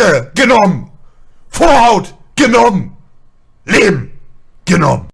Haare genommen. Vorhaut genommen. Leben genommen.